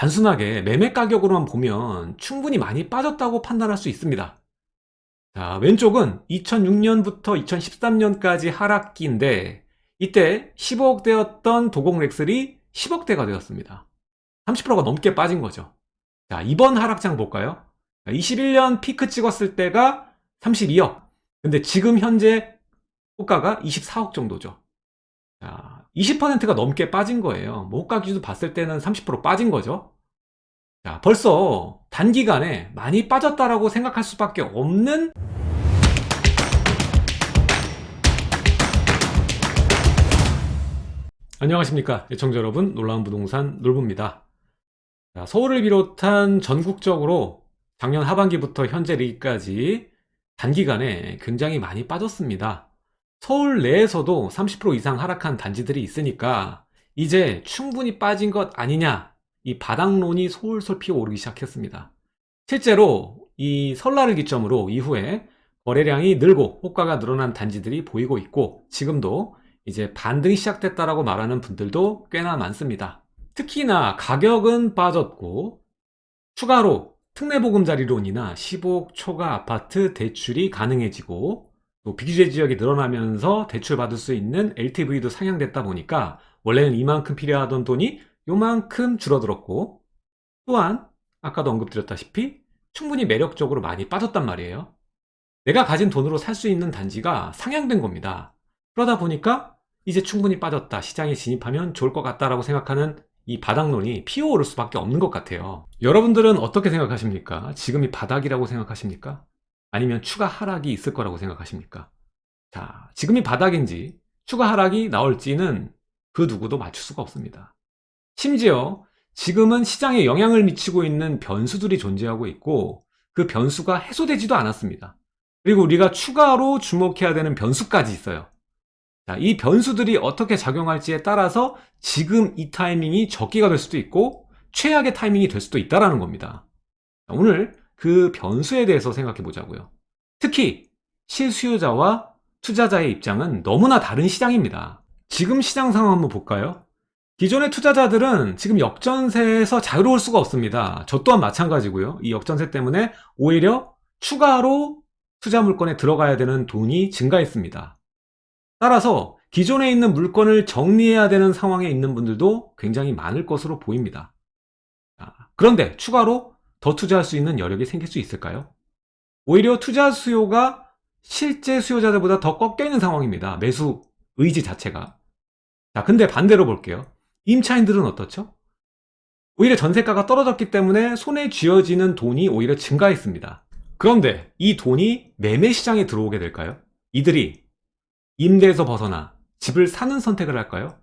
단순하게 매매 가격으로만 보면 충분히 많이 빠졌다고 판단할 수 있습니다. 자, 왼쪽은 2006년부터 2013년까지 하락기인데 이때 15억대였던 도곡렉슬이 10억대가 되었습니다. 30%가 넘게 빠진 거죠. 자, 이번 하락장 볼까요? 21년 피크 찍었을 때가 32억. 근데 지금 현재 호가가 24억 정도죠. 자, 20%가 넘게 빠진 거예요. 뭐 호가 기준 봤을 때는 30% 빠진 거죠. 자, 벌써 단기간에 많이 빠졌다라고 생각할 수밖에 없는 안녕하십니까 예청자 여러분 놀라운 부동산 놀부입니다 자, 서울을 비롯한 전국적으로 작년 하반기부터 현재까지 단기간에 굉장히 많이 빠졌습니다 서울 내에서도 30% 이상 하락한 단지들이 있으니까 이제 충분히 빠진 것 아니냐 이 바닥론이 솔솔 피어오르기 시작했습니다 실제로 이 설날을 기점으로 이후에 거래량이 늘고 호가가 늘어난 단지들이 보이고 있고 지금도 이제 반등이 시작됐다라고 말하는 분들도 꽤나 많습니다. 특히나 가격은 빠졌고 추가로 특례보금자리론이나 15억 초과 아파트 대출이 가능해지고 또 비규제 지역이 늘어나면서 대출 받을 수 있는 LTV도 상향됐다 보니까 원래는 이만큼 필요하던 돈이 요만큼 줄어들었고 또한 아까도 언급드렸다시피 충분히 매력적으로 많이 빠졌단 말이에요. 내가 가진 돈으로 살 수 있는 단지가 상향된 겁니다. 그러다 보니까 이제 충분히 빠졌다 시장에 진입하면 좋을 것 같다라고 생각하는 이 바닥론이 피어오를 수밖에 없는 것 같아요 여러분들은 어떻게 생각하십니까? 지금이 바닥이라고 생각하십니까? 아니면 추가 하락이 있을 거라고 생각하십니까? 자, 지금이 바닥인지 추가 하락이 나올지는 그 누구도 맞출 수가 없습니다 심지어 지금은 시장에 영향을 미치고 있는 변수들이 존재하고 있고 그 변수가 해소되지도 않았습니다 그리고 우리가 추가로 주목해야 되는 변수까지 있어요 자, 이 변수들이 어떻게 작용할지에 따라서 지금 이 타이밍이 적기가 될 수도 있고 최악의 타이밍이 될 수도 있다는 겁니다. 자, 오늘 그 변수에 대해서 생각해 보자고요. 특히 실수요자와 투자자의 입장은 너무나 다른 시장입니다. 지금 시장 상황 한번 볼까요? 기존의 투자자들은 지금 역전세에서 자유로울 수가 없습니다. 저 또한 마찬가지고요. 이 역전세 때문에 오히려 추가로 투자 물건에 들어가야 되는 돈이 증가했습니다. 따라서 기존에 있는 물건을 정리해야 되는 상황에 있는 분들도 굉장히 많을 것으로 보입니다. 그런데 추가로 더 투자할 수 있는 여력이 생길 수 있을까요? 오히려 투자 수요가 실제 수요자들보다 더 꺾여 있는 상황입니다. 매수 의지 자체가. 자, 근데 반대로 볼게요. 임차인들은 어떻죠? 오히려 전세가가 떨어졌기 때문에 손에 쥐어지는 돈이 오히려 증가했습니다. 그런데 이 돈이 매매 시장에 들어오게 될까요? 이들이 임대에서 벗어나 집을 사는 선택을 할까요?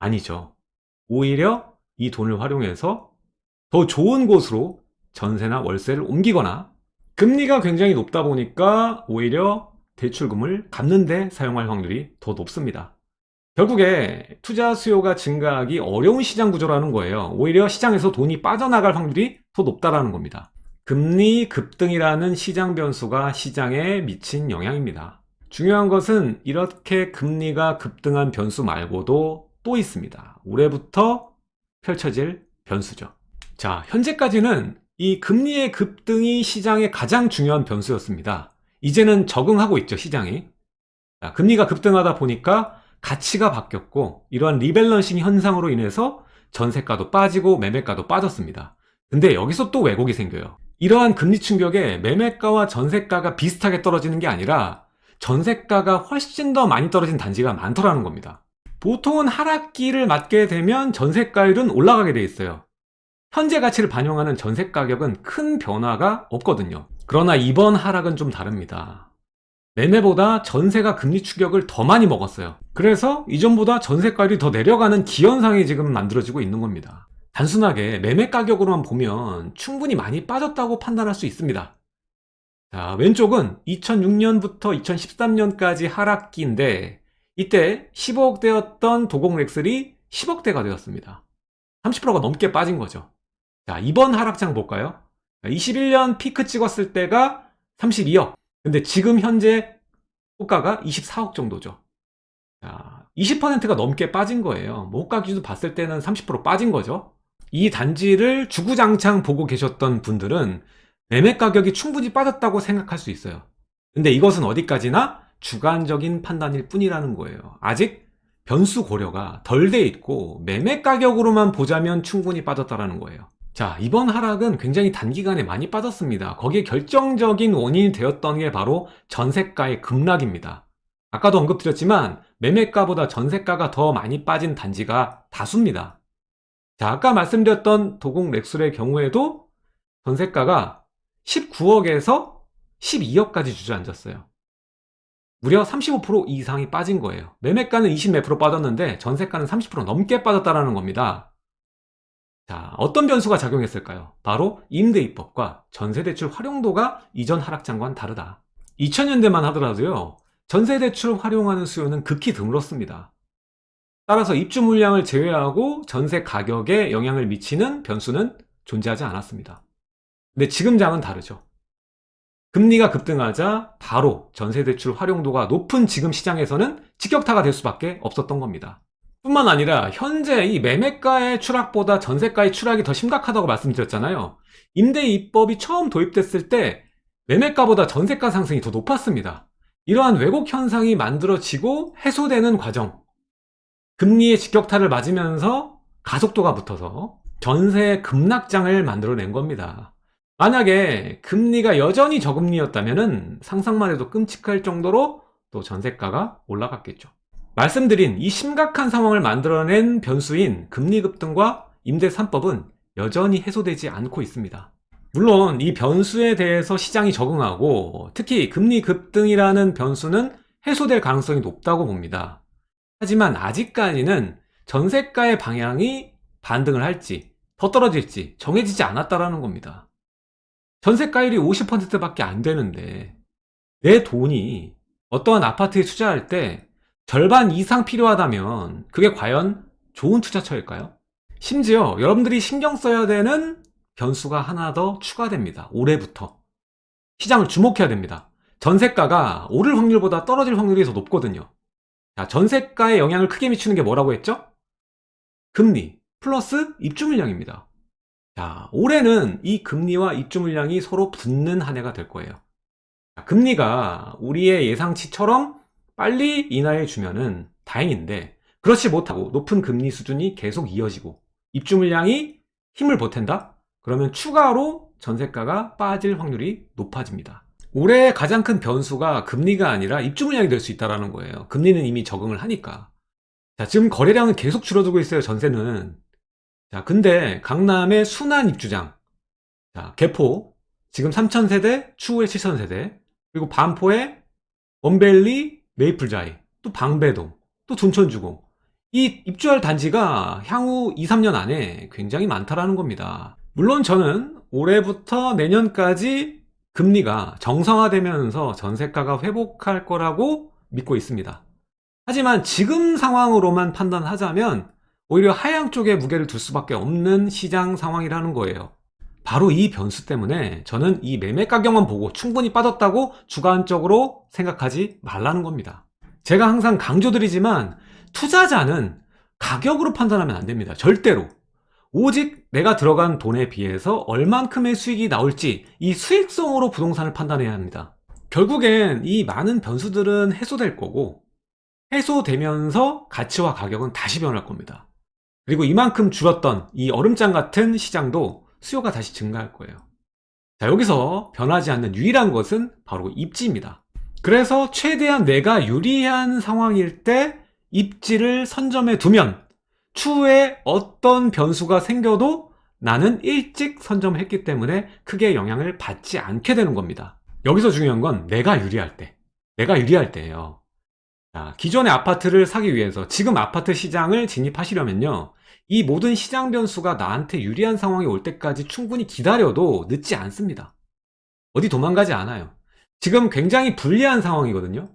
아니죠. 오히려 이 돈을 활용해서 더 좋은 곳으로 전세나 월세를 옮기거나 금리가 굉장히 높다 보니까 오히려 대출금을 갚는 데 사용할 확률이 더 높습니다. 결국에 투자 수요가 증가하기 어려운 시장 구조라는 거예요. 오히려 시장에서 돈이 빠져나갈 확률이 더 높다는 겁니다. 금리 급등이라는 시장 변수가 시장에 미친 영향입니다. 중요한 것은 이렇게 금리가 급등한 변수 말고도 또 있습니다. 올해부터 펼쳐질 변수죠. 자, 현재까지는 이 금리의 급등이 시장의 가장 중요한 변수였습니다. 이제는 적응하고 있죠, 시장이. 자, 금리가 급등하다 보니까 가치가 바뀌었고 이러한 리밸런싱 현상으로 인해서 전세가도 빠지고 매매가도 빠졌습니다. 근데 여기서 또 왜곡이 생겨요. 이러한 금리 충격에 매매가와 전세가가 비슷하게 떨어지는 게 아니라 전세가가 훨씬 더 많이 떨어진 단지가 많더라는 겁니다. 보통은 하락기를 맞게 되면 전세가율은 올라가게 돼 있어요. 현재 가치를 반영하는 전세 가격은 큰 변화가 없거든요. 그러나 이번 하락은 좀 다릅니다. 매매보다 전세가 금리 추격을 더 많이 먹었어요. 그래서 이전보다 전세가율이 더 내려가는 기현상이 지금 만들어지고 있는 겁니다. 단순하게 매매 가격으로만 보면 충분히 많이 빠졌다고 판단할 수 있습니다. 자, 왼쪽은 2006년부터 2013년까지 하락기인데 이때 15억대였던 도곡렉슬이 10억대가 되었습니다. 30%가 넘게 빠진 거죠. 자, 이번 하락장 볼까요? 21년 피크 찍었을 때가 32억. 근데 지금 현재 호가가 24억 정도죠. 자, 20%가 넘게 빠진 거예요. 뭐 호가 기준 봤을 때는 30% 빠진 거죠. 이 단지를 주구장창 보고 계셨던 분들은 매매 가격이 충분히 빠졌다고 생각할 수 있어요. 근데 이것은 어디까지나 주관적인 판단일 뿐이라는 거예요. 아직 변수 고려가 덜 돼 있고 매매 가격으로만 보자면 충분히 빠졌다라는 거예요. 자, 이번 하락은 굉장히 단기간에 많이 빠졌습니다. 거기에 결정적인 원인이 되었던 게 바로 전세가의 급락입니다. 아까도 언급드렸지만 매매가보다 전세가가 더 많이 빠진 단지가 다수입니다. 자, 아까 말씀드렸던 도곡 렉술의 경우에도 전세가가 19억에서 12억까지 주저앉았어요. 무려 35% 이상이 빠진 거예요. 매매가는 20몇 프로 빠졌는데 전세가는 30% 넘게 빠졌다는 겁니다. 자, 어떤 변수가 작용했을까요? 바로 임대입법과 전세대출 활용도가 이전 하락장과는 다르다. 2000년대만 하더라도요. 전세대출 활용하는 수요는 극히 드물었습니다. 따라서 입주 물량을 제외하고 전세 가격에 영향을 미치는 변수는 존재하지 않았습니다. 근데 지금 장은 다르죠. 금리가 급등하자 바로 전세대출 활용도가 높은 지금 시장에서는 직격타가 될 수밖에 없었던 겁니다. 뿐만 아니라 현재 이 매매가의 추락보다 전세가의 추락이 더 심각하다고 말씀드렸잖아요. 임대 입법이 처음 도입됐을 때 매매가보다 전세가 상승이 더 높았습니다. 이러한 왜곡 현상이 만들어지고 해소되는 과정 금리의 직격타를 맞으면서 가속도가 붙어서 전세 급락장을 만들어낸 겁니다. 만약에 금리가 여전히 저금리였다면 상상만 해도 끔찍할 정도로 또 전세가가 올라갔겠죠. 말씀드린 이 심각한 상황을 만들어낸 변수인 금리 급등과 임대 3법은 여전히 해소되지 않고 있습니다. 물론 이 변수에 대해서 시장이 적응하고 특히 금리 급등이라는 변수는 해소될 가능성이 높다고 봅니다. 하지만 아직까지는 전세가의 방향이 반등을 할지 더 떨어질지 정해지지 않았다라는 겁니다. 전세가율이 50%밖에 안 되는데 내 돈이 어떠한 아파트에 투자할 때 절반 이상 필요하다면 그게 과연 좋은 투자처일까요? 심지어 여러분들이 신경 써야 되는 변수가 하나 더 추가됩니다. 올해부터. 시장을 주목해야 됩니다. 전세가가 오를 확률보다 떨어질 확률이 더 높거든요. 자, 전세가에 영향을 크게 미치는 게 뭐라고 했죠? 금리 플러스 입주 물량입니다. 자, 올해는 이 금리와 입주 물량이 서로 붙는 한 해가 될 거예요. 자, 금리가 우리의 예상치처럼 빨리 인하해 주면은 다행인데 그렇지 못하고 높은 금리 수준이 계속 이어지고 입주 물량이 힘을 보탠다? 그러면 추가로 전세가가 빠질 확률이 높아집니다. 올해 가장 큰 변수가 금리가 아니라 입주 물량이 될 수 있다는 거예요. 금리는 이미 적응을 하니까. 자, 지금 거래량은 계속 줄어들고 있어요, 전세는. 자, 근데 강남의 순환 입주장. 자, 개포. 지금 3,000세대, 추후에 7,000세대. 그리고 반포에 원벨리, 메이플자이. 또 방배동. 또 둔천주공. 이 입주할 단지가 향후 2, 3년 안에 굉장히 많다라는 겁니다. 물론 저는 올해부터 내년까지 금리가 정상화되면서 전세가가 회복할 거라고 믿고 있습니다. 하지만 지금 상황으로만 판단하자면 오히려 하향 쪽에 무게를 둘 수밖에 없는 시장 상황이라는 거예요. 바로 이 변수 때문에 저는 이 매매 가격만 보고 충분히 빠졌다고 주관적으로 생각하지 말라는 겁니다. 제가 항상 강조드리지만 투자자는 가격으로 판단하면 안 됩니다. 절대로. 오직 내가 들어간 돈에 비해서 얼만큼의 수익이 나올지 이 수익성으로 부동산을 판단해야 합니다. 결국엔 이 많은 변수들은 해소될 거고 해소되면서 가치와 가격은 다시 변할 겁니다. 그리고 이만큼 줄었던 이 얼음장 같은 시장도 수요가 다시 증가할 거예요. 자, 여기서 변하지 않는 유일한 것은 바로 입지입니다. 그래서 최대한 내가 유리한 상황일 때 입지를 선점해 두면 추후에 어떤 변수가 생겨도 나는 일찍 선점했기 때문에 크게 영향을 받지 않게 되는 겁니다. 여기서 중요한 건 내가 유리할 때. 내가 유리할 때예요. 자, 기존의 아파트를 사기 위해서 지금 아파트 시장을 진입하시려면요. 이 모든 시장 변수가 나한테 유리한 상황이 올 때까지 충분히 기다려도 늦지 않습니다. 어디 도망가지 않아요. 지금 굉장히 불리한 상황이거든요.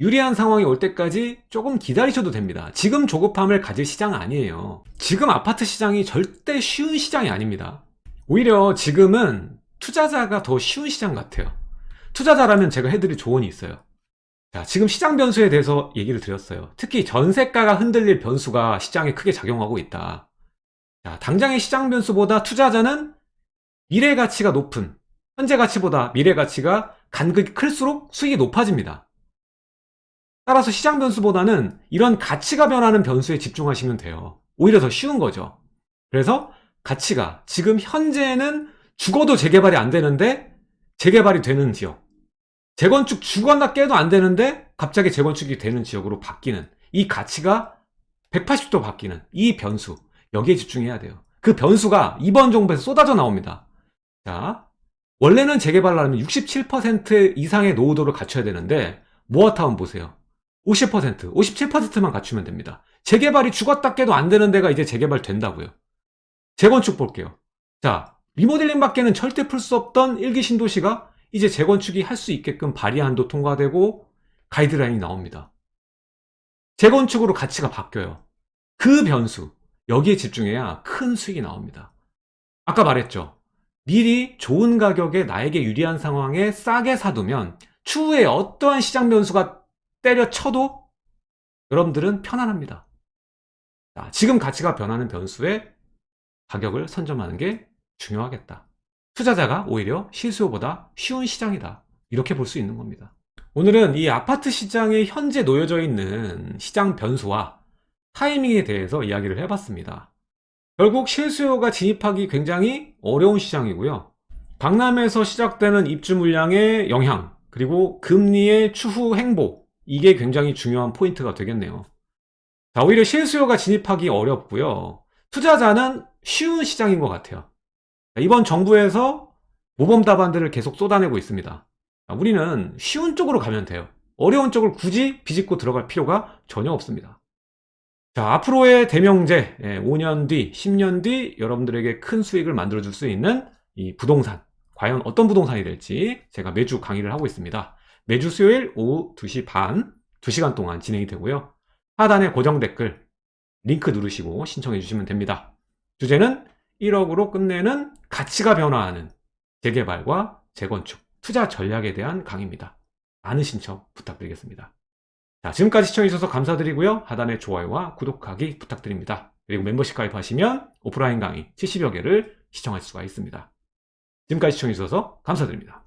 유리한 상황이 올 때까지 조금 기다리셔도 됩니다. 지금 조급함을 가질 시장은 아니에요. 지금 아파트 시장이 절대 쉬운 시장이 아닙니다. 오히려 지금은 투자자가 더 쉬운 시장 같아요. 투자자라면 제가 해드릴 조언이 있어요. 자, 지금 시장 변수에 대해서 얘기를 드렸어요. 특히 전세가가 흔들릴 변수가 시장에 크게 작용하고 있다. 자, 당장의 시장 변수보다 투자자는 미래 가치가 높은 현재 가치보다 미래 가치가 간극이 클수록 수익이 높아집니다. 따라서 시장 변수보다는 이런 가치가 변하는 변수에 집중하시면 돼요. 오히려 더 쉬운 거죠. 그래서 가치가 지금 현재는 죽어도 재개발이 안 되는데 재개발이 되는 지역. 재건축 죽었나 깨도 안 되는데 갑자기 재건축이 되는 지역으로 바뀌는 이 가치가 180도 바뀌는 이 변수. 여기에 집중해야 돼요. 그 변수가 이번 정부에서 쏟아져 나옵니다. 자, 원래는 재개발을 하려면 67% 이상의 노후도를 갖춰야 되는데 모아타운 보세요. 50%, 57%만 갖추면 됩니다. 재개발이 죽었다 깨도 안 되는 데가 이제 재개발 된다고요. 재건축 볼게요. 자, 리모델링 밖에는 절대 풀 수 없던 일기 신도시가 이제 재건축이 할 수 있게끔 발의안도 통과되고 가이드라인이 나옵니다. 재건축으로 가치가 바뀌어요. 그 변수, 여기에 집중해야 큰 수익이 나옵니다. 아까 말했죠. 미리 좋은 가격에 나에게 유리한 상황에 싸게 사두면 추후에 어떠한 시장 변수가 때려쳐도 여러분들은 편안합니다. 자, 지금 가치가 변하는 변수에 가격을 선점하는 게 중요하겠다. 투자자가 오히려 실수요보다 쉬운 시장이다. 이렇게 볼 수 있는 겁니다. 오늘은 이 아파트 시장에 현재 놓여져 있는 시장 변수와 타이밍에 대해서 이야기를 해봤습니다. 결국 실수요가 진입하기 굉장히 어려운 시장이고요. 강남에서 시작되는 입주 물량의 영향, 그리고 금리의 추후 행보, 이게 굉장히 중요한 포인트가 되겠네요. 자, 오히려 실수요가 진입하기 어렵고요. 투자자는 쉬운 시장인 것 같아요. 이번 정부에서 모범 답안들을 계속 쏟아내고 있습니다. 우리는 쉬운 쪽으로 가면 돼요. 어려운 쪽을 굳이 비집고 들어갈 필요가 전혀 없습니다. 자, 앞으로의 대명제, 5년 뒤, 10년 뒤 여러분들에게 큰 수익을 만들어 줄 수 있는 이 부동산, 과연 어떤 부동산이 될지 제가 매주 강의를 하고 있습니다. 매주 수요일 오후 2시 반, 2시간 동안 진행이 되고요. 하단에 고정 댓글 링크 누르시고 신청해 주시면 됩니다. 주제는 1억으로 끝내는 가치가 변화하는 재개발과 재건축, 투자 전략에 대한 강의입니다. 많은 신청 부탁드리겠습니다. 자, 지금까지 시청해주셔서 감사드리고요. 하단에 좋아요와 구독하기 부탁드립니다. 그리고 멤버십 가입하시면 오프라인 강의 70여 개를 시청할 수가 있습니다. 지금까지 시청해주셔서 감사드립니다.